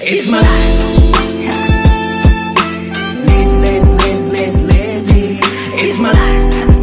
It's my life. Lazy, lazy, lazy, lazy, lazy. It's my life.